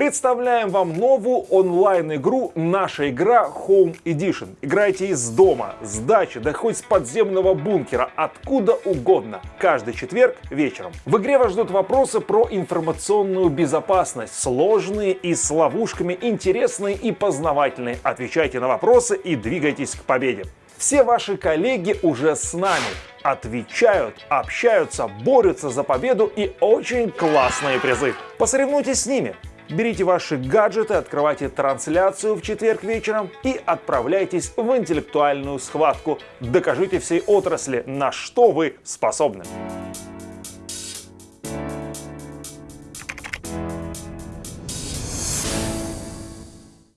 Представляем вам новую онлайн-игру «Наша игра Home Edition». Играйте из дома, с дачи, да хоть с подземного бункера, откуда угодно. Каждый четверг вечером. В игре вас ждут вопросы про информационную безопасность. Сложные и с ловушками, интересные и познавательные. Отвечайте на вопросы и двигайтесь к победе. Все ваши коллеги уже с нами. Отвечают, общаются, борются за победу и очень классные призы. Посоревнуйтесь с ними. Берите ваши гаджеты, открывайте трансляцию в четверг вечером и отправляйтесь в интеллектуальную схватку. Докажите всей отрасли, на что вы способны.